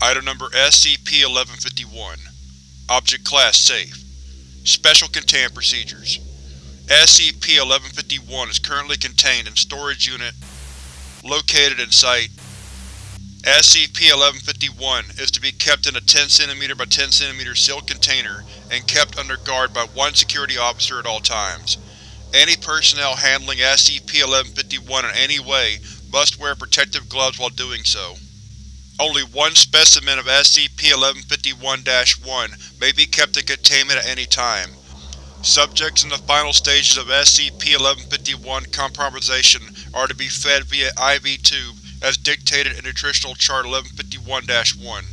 Item Number SCP-1151 Object Class Safe Special Containment Procedures SCP-1151 is currently contained in Storage Unit located in Site SCP-1151 is to be kept in a 10 cm by 10 cm sealed container and kept under guard by one security officer at all times. Any personnel handling SCP-1151 in any way must wear protective gloves while doing so. Only one specimen of SCP-1151-1 may be kept in containment at any time. Subjects in the final stages of SCP-1151 compromisation are to be fed via IV tube as dictated in Nutritional Chart 1151-1.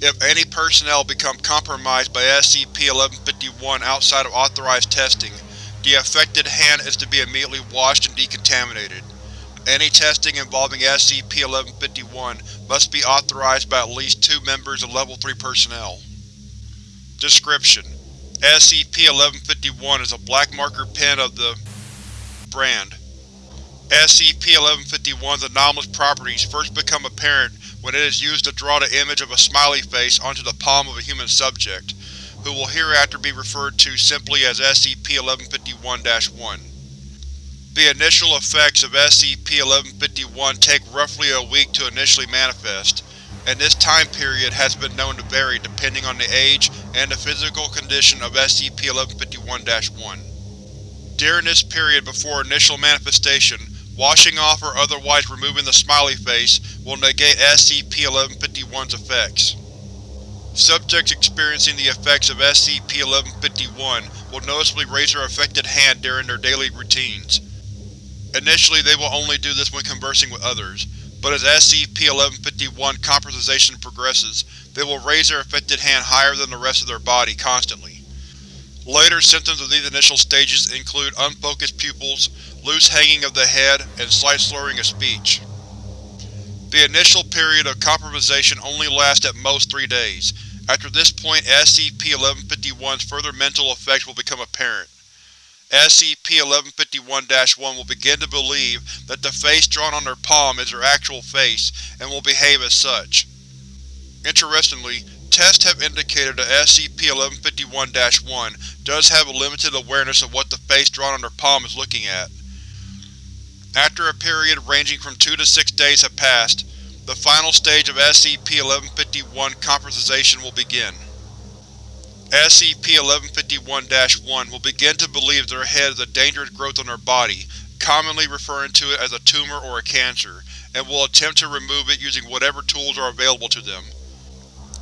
If any personnel become compromised by SCP-1151 outside of authorized testing, the affected hand is to be immediately washed and decontaminated. Any testing involving SCP-1151 must be authorized by at least two members of Level 3 personnel. Description: SCP-1151 is a black marker pen of the brand. SCP-1151's anomalous properties first become apparent when it is used to draw the image of a smiley face onto the palm of a human subject, who will hereafter be referred to simply as SCP-1151-1. The initial effects of SCP-1151 take roughly a week to initially manifest, and this time period has been known to vary depending on the age and the physical condition of SCP-1151-1. During this period before initial manifestation, Washing off or otherwise removing the smiley face will negate SCP-1151's effects. Subjects experiencing the effects of SCP-1151 will noticeably raise their affected hand during their daily routines. Initially they will only do this when conversing with others, but as SCP-1151 compromisation progresses, they will raise their affected hand higher than the rest of their body constantly. Later symptoms of these initial stages include unfocused pupils, loose hanging of the head, and slight slurring of speech. The initial period of compromisation only lasts at most three days. After this point SCP-1151's further mental effects will become apparent. SCP-1151-1 will begin to believe that the face drawn on their palm is their actual face, and will behave as such. Interestingly, Tests have indicated that SCP-1151-1 does have a limited awareness of what the face drawn on their palm is looking at. After a period ranging from 2 to 6 days have passed, the final stage of SCP-1151 compromisation will begin. SCP-1151-1 will begin to believe their head is a dangerous growth on their body, commonly referring to it as a tumor or a cancer, and will attempt to remove it using whatever tools are available to them.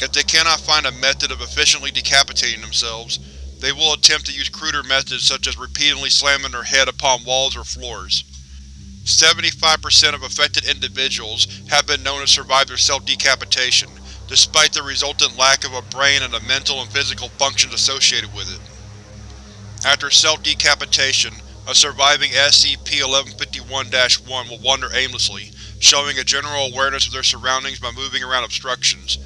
If they cannot find a method of efficiently decapitating themselves, they will attempt to use cruder methods such as repeatedly slamming their head upon walls or floors. 75% of affected individuals have been known to survive their self-decapitation, despite the resultant lack of a brain and the mental and physical functions associated with it. After self-decapitation, a surviving SCP-1151-1 will wander aimlessly, showing a general awareness of their surroundings by moving around obstructions,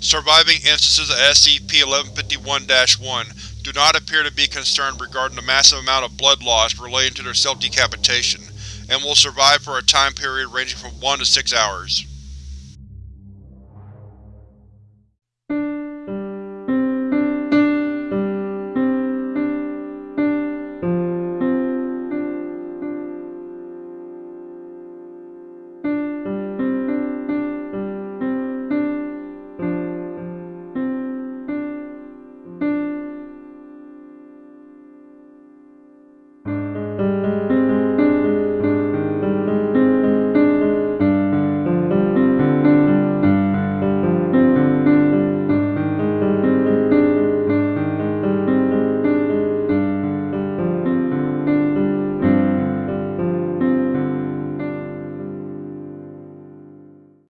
Surviving instances of SCP-1151-1 do not appear to be concerned regarding the massive amount of blood loss relating to their self-decapitation, and will survive for a time period ranging from 1 to 6 hours.